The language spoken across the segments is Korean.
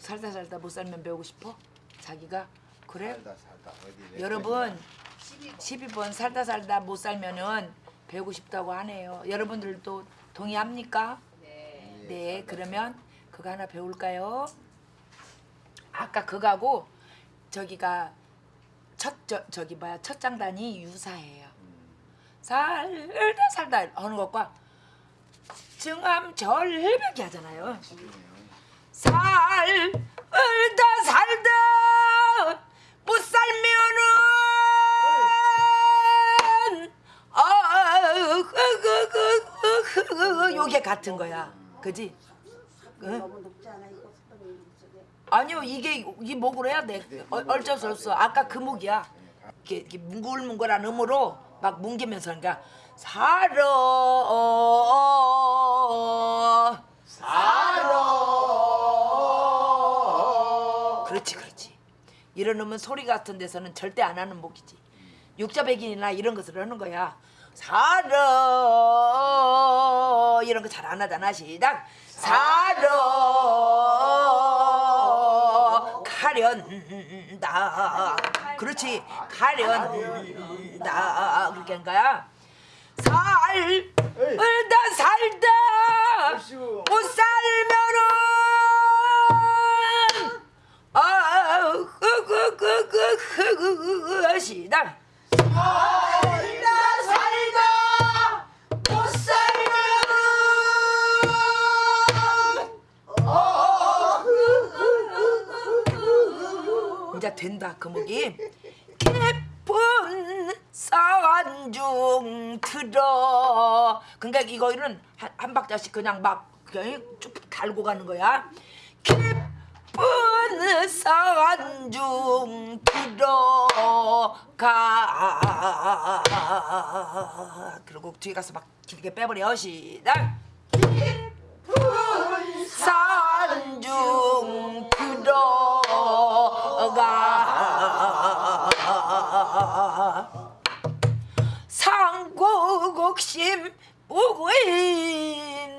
살다 살다 못 살면 배우고 싶어? 자기가 그래? 살다 살다 어디 내 여러분 12번 살다 살다 못 살면은 배우고 싶다고 하네요. 여러분들도 동의합니까? 예, 네, 그러면 그거 하나 배울까요? 아까 그거하고 저기가 첫 저, 저기 뭐야 첫 장단이 유사해요. 살다 살다 하는 것과 증암 절벽이 하잖아요. 살다. 살다. 못 살면은 아 요게 같은 거야. 그지? 응? 아니요 이게 이 목으로 해야 돼. 어, 어쩔 수. 없어 아까 그 목이야. 이렇게, 이렇게 뭉글뭉글한 음으로 막 뭉기면서 그러니까 살아 그렇 이런 음은 소리 같은 데서는 절대 안 하는 목이지. 육자백인이나 이런 것을 하는 거야. 살아 이런 거 잘 안 하잖아 시작. 살아 가련다. 그렇지. 가련다. 그렇게 하는 거야. 살다 살다 아이고. 못 살면은 아, 그, 그, 그, 그, 그, 그, 그, 시작. 이제 된다, 그 목이. 깊은 산중 들어. 그러니까 이거는 한, 한 박자씩 그냥 막 그냥 쭉 달고 가는 거야. 깊은 산중 들어 가. 그리고 뒤에 가서 막 길게 빼버려. 시작. 산중 들어가 상고곡심 우구인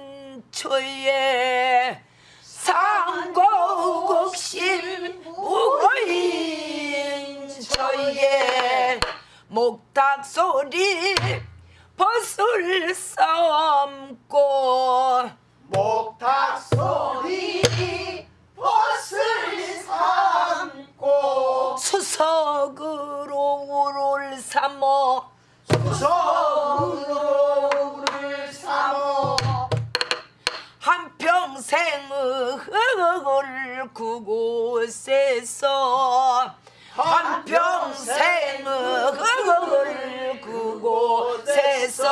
초에 상고곡심 우구인 목탁 소리 벗을 삼고. 목탁 소리 벗을 삼고. 수석으로 우를 삼어. 서울을 삼어. 한평생을 그곳에서 한평생을 그곳에서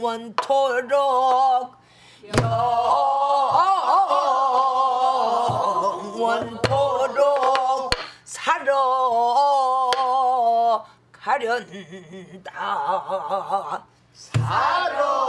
영원토록 영원토록 살아 가련다. 살아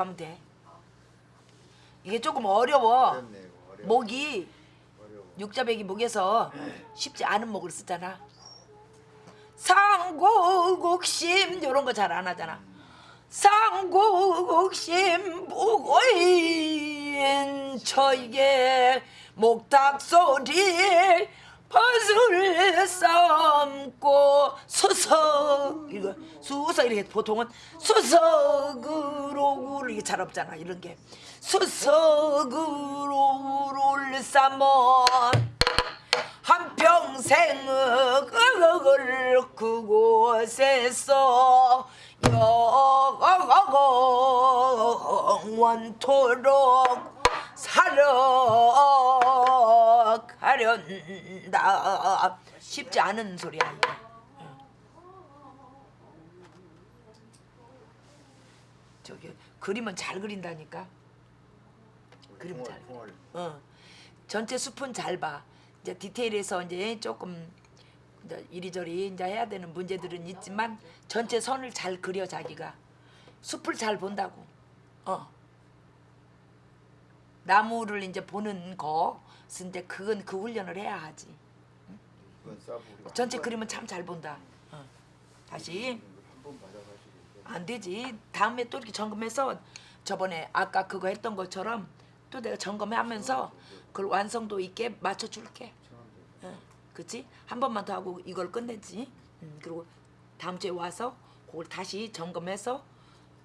하면 돼 이게 조금 어려워 어렵네, 어려워. 목이 어려워. 육자백이 목에서 쉽지 않은 목을 쓰잖아. 상고곡심 이런 거 잘 안 하잖아. 상고곡심 무고인 저에게 목탁 소리 벗을 삼고 수석. 이거 수석 이렇게 보통은 수석으로 이게 잘 없잖아 이런 게. 수석으로 를 삼어 한평생을 그곳에서 영원토록 살아 하련다. 쉽지 않은 소리야 이거. 저기 그림은 잘 그린다니까. 그림 잘. 어. 전체 숲은 잘 봐. 이제 디테일에서 이제 조금 이제 이리저리 이제 해야 되는 문제들은 있지만 전체 선을 잘 그려 자기가 숲을 잘 본다고. 어. 나무를 이제 보는 것은 이제 그건 그 훈련을 해야 하지. 전체 그림은 참 잘 본다. 어. 다시 안 되지. 다음에 또 이렇게 점검해서 저번에 아까 그거 했던 것처럼 또 내가 점검하면서 그걸 완성도 있게 맞춰줄게. 응, 그치? 한 번만 더 하고 이걸 끝내지. 음, 그리고 다음 주에 와서 그걸 다시 점검해서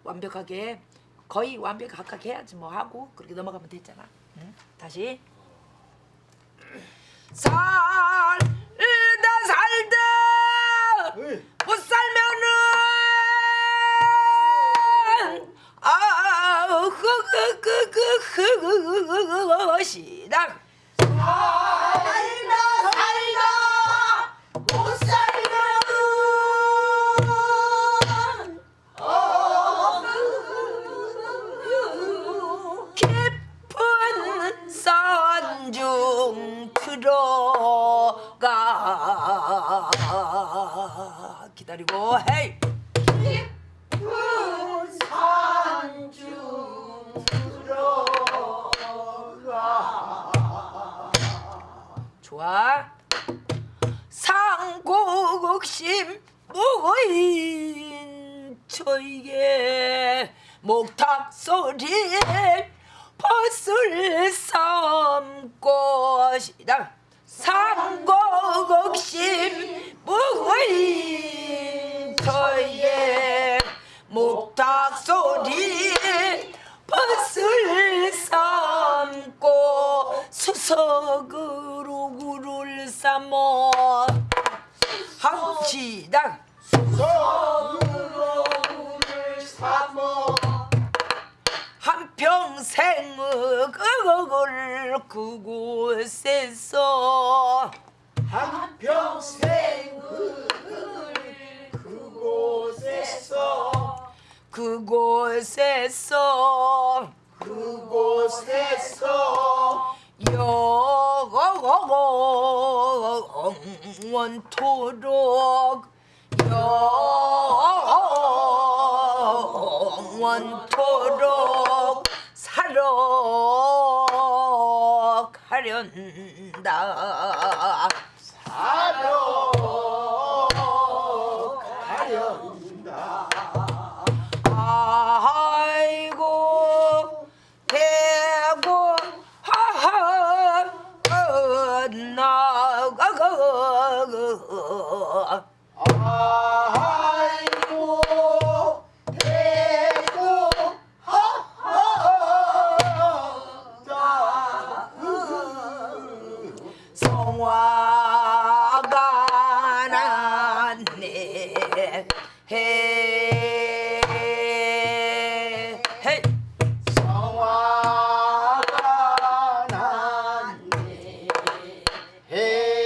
완벽하게 거의 완벽하게 해야지 뭐 하고 그렇게 넘어가면 됐잖아. 응? 다시 살 좋아. 상곡심 무인 저에게 목탁 소리 벗을 삼고 시작 상 한평생의 그걸 그곳에서 한평생 그곳에서 그곳에서 그곳에서 영원토록 원토록 살아가련다 헤헤 성화가 났네 해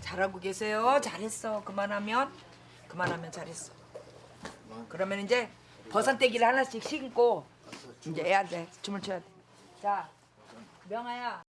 잘하고 계세요. 잘했어. 그만하면 그만하면 잘했어. 그러면 이제 버선떼기를 하나씩 신고 이제 해야 돼. 춤을 춰야 돼자 명아야